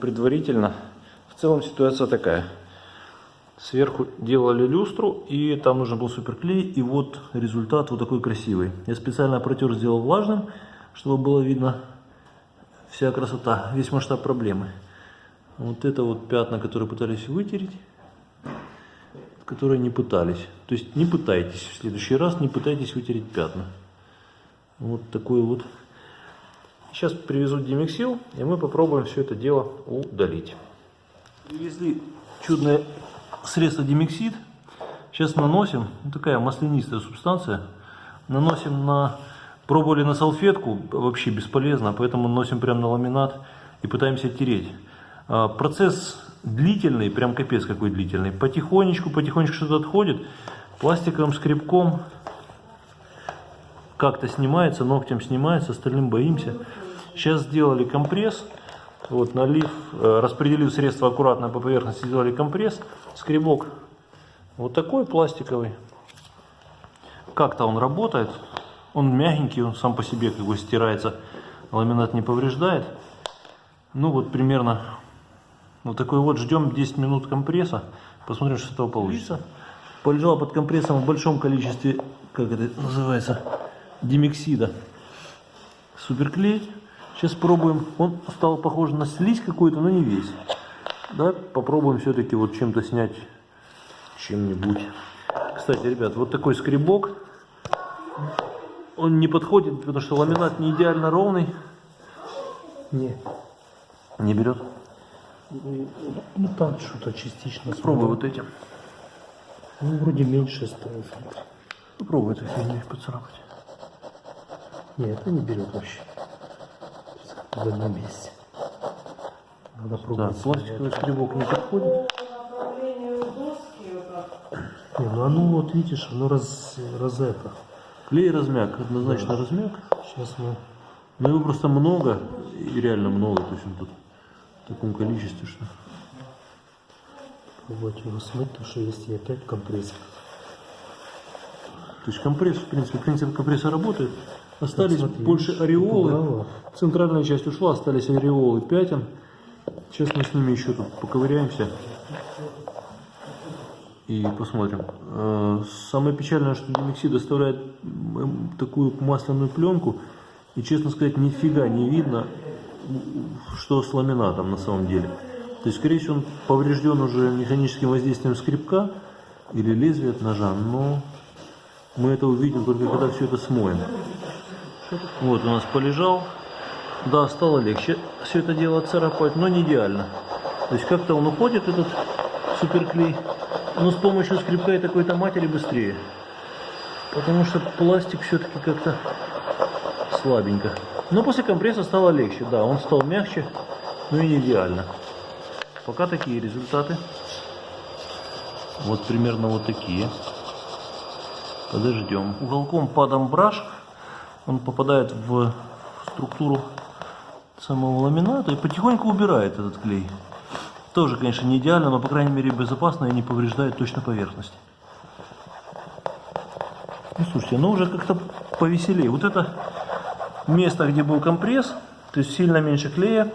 Предварительно, в целом ситуация такая. Сверху делали люстру, и там нужен был суперклей, и вот результат вот такой красивый. Я специально протер сделал влажным, чтобы было видно вся красота, весь масштаб проблемы. Вот это вот пятна, которые пытались вытереть, которые не пытались. То есть не пытайтесь в следующий раз, не пытайтесь вытереть пятна. Вот такой вот Сейчас привезут Демиксил, и мы попробуем все это дело удалить. Привезли чудное средство Демиксид. Сейчас наносим, ну, такая маслянистая субстанция. Наносим на, пробовали на салфетку, вообще бесполезно, поэтому наносим прямо на ламинат и пытаемся тереть. А, процесс длительный, прям капец какой длительный. Потихонечку, потихонечку что-то отходит. Пластиковым скребком как-то снимается, ногтем снимается, остальным боимся. Сейчас сделали компресс, вот налив, э, распределив средство аккуратно по поверхности, сделали компресс, скребок вот такой пластиковый. Как-то он работает, он мягенький, он сам по себе как бы стирается, ламинат не повреждает. Ну вот примерно вот такой вот, ждем 10 минут компресса, посмотрим, что с этого получится. Полежал под компрессом в большом количестве, как это называется, димексида. Суперклей. Сейчас пробуем. Он стал похож на слизь какую-то, но не весь. Да, попробуем все-таки вот чем-то снять чем-нибудь. Кстати, ребят, вот такой скребок. Он не подходит, потому что ламинат не идеально ровный. Не. Не берет? Ну так что-то частично. Пробуй вот этим. Ну вроде меньше стало. Попробуй эту фигню поцарапать. Нет, это не берет вообще. В одном месте. Надо Да, пробовать. пластиковый скребок не подходит. Не, ну оно вот видишь, оно раз, раз это. Клей размяк, однозначно размяк. Сейчас мы Но его просто много, и реально много, то есть он тут в таком количестве, что... пробовать его смыть, потому что если опять компрессор. То есть компресс, в принципе, принцип компресса работает. Остались смотри, больше ореолы. Центральная часть ушла, остались ореолы пятен. Сейчас мы с ними еще тут поковыряемся. И посмотрим. Э, Самое печальное, что Демиксид оставляет м, такую масляную пленку. И, честно сказать, нифига не видно, что с ламинатом на самом деле. То есть, скорее всего, он поврежден уже механическим воздействием скребка или лезвия от ножа, но мы это увидим только когда все это смоем. Вот у нас полежал. Да, стало легче все это дело царапать, но не идеально. То есть как-то он уходит, этот суперклей, но с помощью скребка и такой-то матери быстрее. Потому что пластик все-таки как-то слабенько. Но после компресса стало легче, да, он стал мягче, но и не идеально. Пока такие результаты. Вот примерно вот такие. Подождем. Уголком падом браш он попадает в структуру самого ламината и потихоньку убирает этот клей. Тоже, конечно, не идеально, но, по крайней мере, безопасно и не повреждает точно поверхность. Ну, слушайте, ну уже как-то повеселее. Вот это место, где был компресс, то есть сильно меньше клея.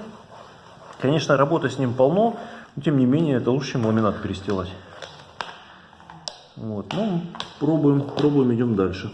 Конечно, работы с ним полно, но тем не менее, это лучше, чем ламинат перестилать. Вот, ну, пробуем, пробуем, идем дальше.